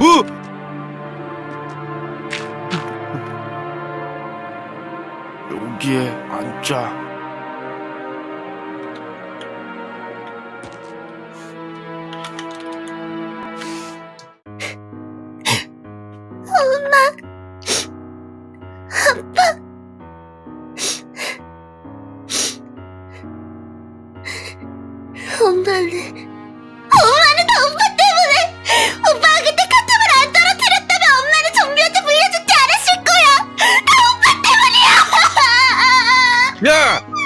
어? 여기에 앉자. 엄마는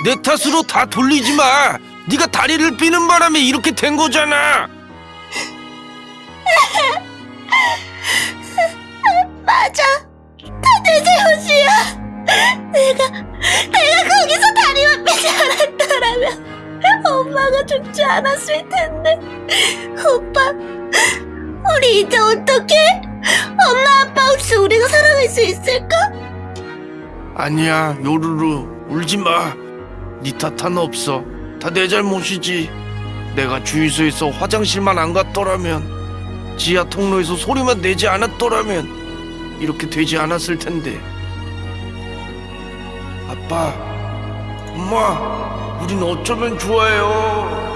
내 탓으로 다 돌리지 마. 네가 다리를 삐는 바람에 이렇게 된 거잖아. 맞아 다 내 잘못이야 내가 내가 거기서 다리만 빼지 않았더라면 엄마가 죽지 않았을 텐데 오빠 우리 이제 어떡해? 엄마 아빠 없이 우리가 살아갈 수 있을까? 아니야, 요루루 울지 마. 네 탓은 없어. 다 내 잘못이지. 내가 주유소에서 화장실만 안 갔더라면, 지하 통로에서 소리만 내지 않았더라면 이렇게 되지 않았을 텐데. 아빠, 엄마, 우린 어쩌면 좋아요.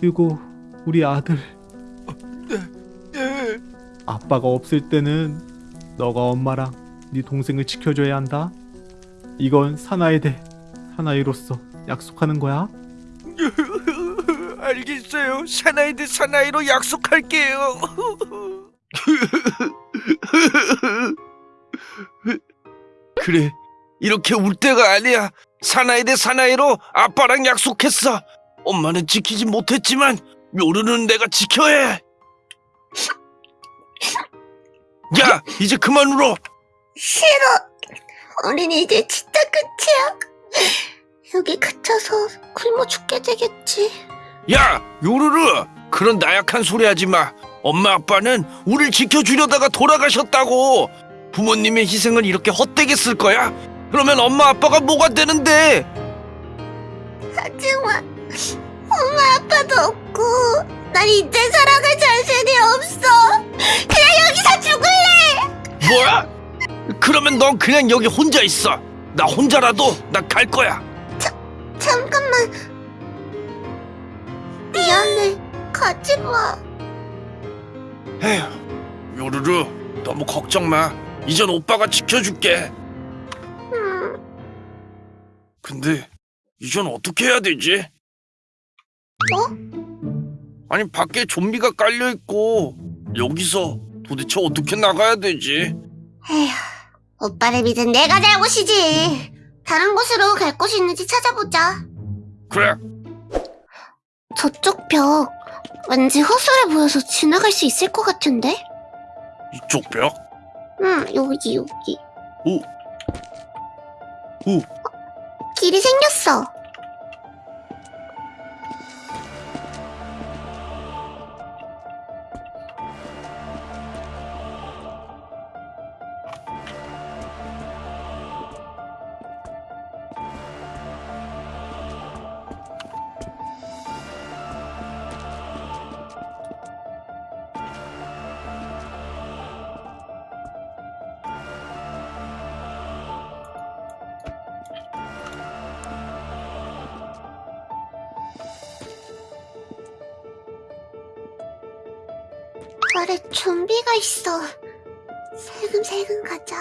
그리고 우리 아들 예. 아빠가 없을 때는 너가 엄마랑 네 동생을 지켜줘야 한다. 이건 사나이 대 사나이로서 약속하는 거야. 알겠어요. 사나이 대 사나이로 약속할게요. 그래, 이렇게 울 때가 아니야. 사나이 대 사나이로 아빠랑 약속했어. 엄마는 지키지 못했지만 요루는 내가 지켜야 해. 야, 이제 그만 울어. 싫어. 우린 이제 진짜 끝이야. 여기 갇혀서 굶어 죽게 되겠지. 야, 요루루. 그런 나약한 소리 하지 마. 엄마 아빠는 우릴 지켜주려다가 돌아가셨다고. 부모님의 희생을 이렇게 헛되게 쓸 거야? 그러면 엄마 아빠가 뭐가 되는데? 하지만 엄마 아빠도 없고 난 이제 살아갈 자신이 없어. 그냥 여기서 죽을래. 뭐야? 그러면 넌 그냥 여기 혼자 있어. 나 혼자라도 나 갈 거야. 잠깐만. 미안해. 가지 마. 에휴, 요루루, 너무 걱정 마. 이젠 오빠가 지켜줄게. 음, 근데 이젠 어떻게 해야 되지? 뭐? 아니 밖에 좀비가 깔려 있고 여기서 도대체 어떻게 나가야 되지? 에휴, 오빠를 믿은 내가 잘못이지. 다른 곳으로 갈 곳이 있는지 찾아보자. 그래, 저쪽 벽 왠지 허술해 보여서 지나갈 수 있을 것 같은데? 이쪽 벽. 응, 여기 여기. 오, 오, 길이 생겼어. 아래 좀비가 있어. 슬금슬금 가자.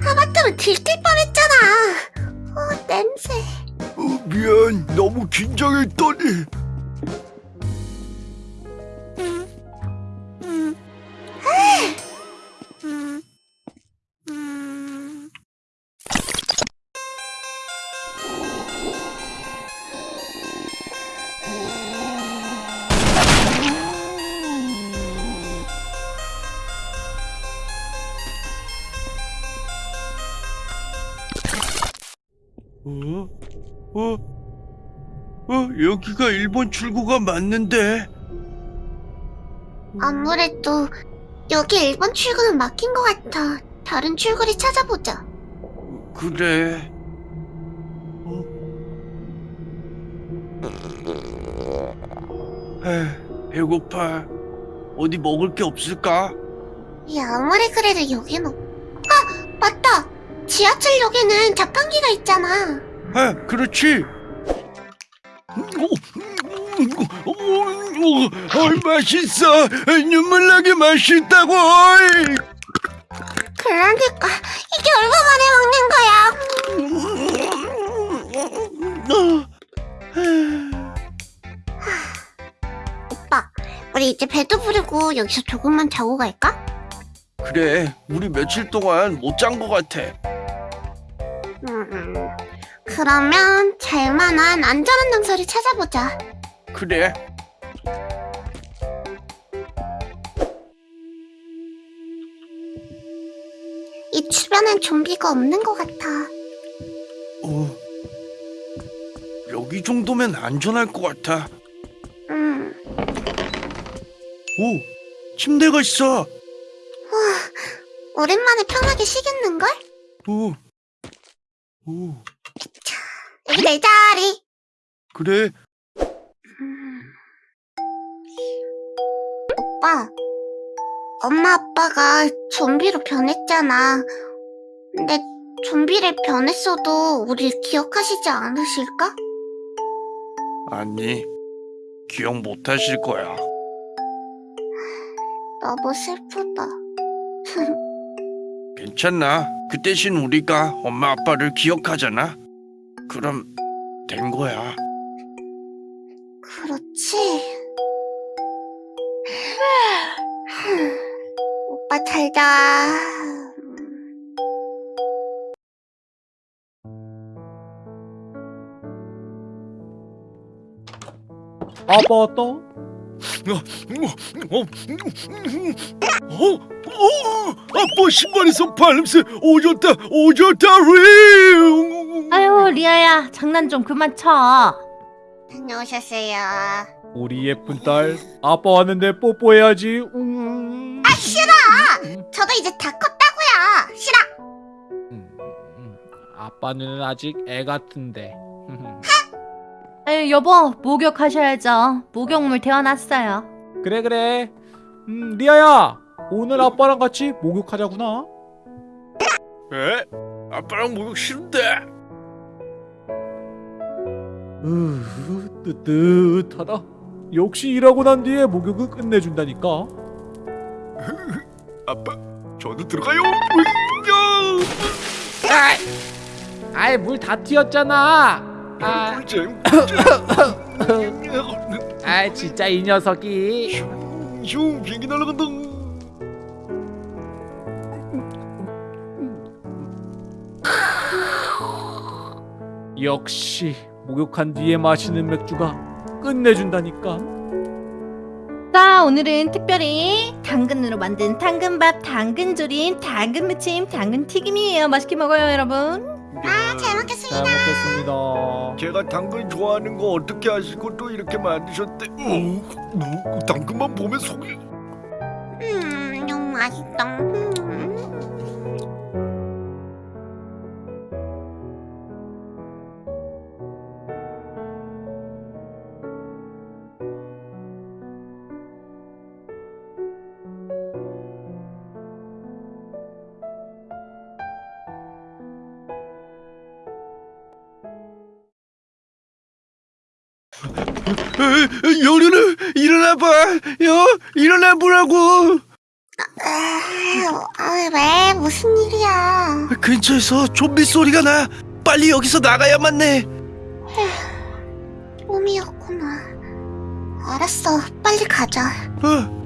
하마터면 들킬 뻔했잖아. 어, 냄새. 어, 미안. 너무 긴장했더니. 어? 어? 어, 여기가 일본 출구가 맞는데. 아무래도 여기 일본 출구는 막힌 것 같아. 다른 출구를 찾아보자. 그래. 어? 에휴, 배고파. 어디 먹을 게 없을까? 야, 아무리 그래도 여긴 없... 지하철역에는 자판기가 있잖아. 아, 그렇지. 어이, 맛있어. 눈물 나게 맛있다고. 어이. 그러니까 이게 얼마 만에 먹는 거야? 오빠, 우리 이제 배도 부르고 여기서 조금만 자고 갈까? 그래, 우리 며칠 동안 못잔것 같아. 음, 그러면 잘만한 안전한 장소를 찾아보자. 그래. 이 주변엔 좀비가 없는 것 같아. 어, 여기 정도면 안전할 것 같아. 음, 오, 침대가 있어. 오랜만에 편하게 쉬겠는걸? 오, 오, 내 자리. 그래. 음. 오빠, 엄마 아빠가 좀비로 변했잖아. 근데 좀비를 변했어도 우리 기억하시지 않으실까? 아니, 기억 못 하실 거야. 너무 슬프다. 괜찮나? 그 대신 우리가 엄마 아빠를 기억하잖아. 그럼 된 거야. 그렇지. 오빠 잘 자. 아빠 왔다. 어, 어, 어, 아빠 신발에서 발냄새 오졌다, 오졌다, 리. 아유 리아야 장난 좀 그만 쳐. 다녀오셨어요. 우리 예쁜 딸 아빠 왔는데 뽀뽀해야지. 음. 아 싫어. 저도 이제 다 컸다고요. 싫어. 음, 음. 아빠는 아직 애 같은데. 아유 여보 목욕하셔야죠. 목욕물 데워놨어요. 그래 그래. 음 리아야 오늘 아빠랑 같이 목욕하자구나. 에? 아빠랑 목욕 싫은데. 으 뜨뜻하다. 역시 일하고 난 뒤에 목욕은 끝내준다니까. 아빠, 저도 들어가요. 아이 물다 튀었잖아. 아, 꿀잼. 아 진짜 이 녀석이. 슝, 비행기 날아간다. 역시 목욕한 뒤에 마시는 맥주가 끝내준다니까. 자 오늘은 특별히 당근으로 만든 당근밥, 당근조림, 당근무침, 당근튀김이에요. 맛있게 먹어요 여러분. 아, 잘잘 먹겠습니다. 먹겠습니다. 제가 당근 좋아하는 거 어떻게 아시고 또 이렇게 만드셨대? 어, 당근만 보면 속이 음, 너무 맛있다. 여르는 일어나봐, 여 일어나 보라고. 아, 아, 왜? 무슨 일이야? 근처에서 좀비 소리가 나. 빨리 여기서 나가야만 해. 꿈이었구나. 알았어, 빨리 가자. 어.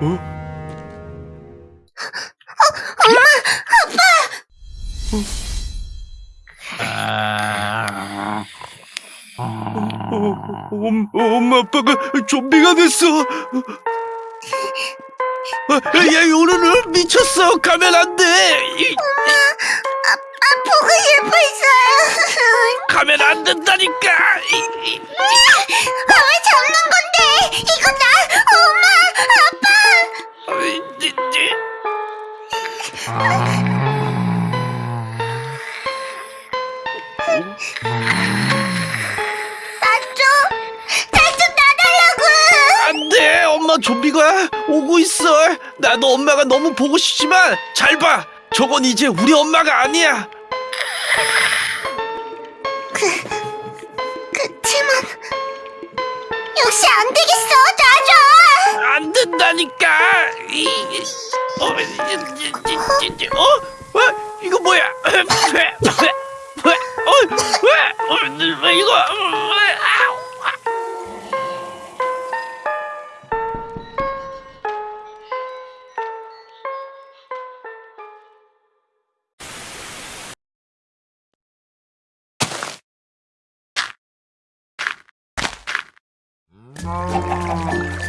어? 엄, 엄마 아빠가 좀비가 됐어. 어, 야 요루루 미쳤어 가면 안돼 엄마 좀비가 오고 있어 나도 엄마가 너무 보고 싶지만 잘 봐 저건 이제 우리 엄마가 아니야 그치만 역시 안 되겠어. 놔줘. 안 된다니까 이, 이, 어, 이, 이, 이, 이, 이, 어? 어? 이거 뭐야? 어? 왜? 어, 왜 이거 Thank.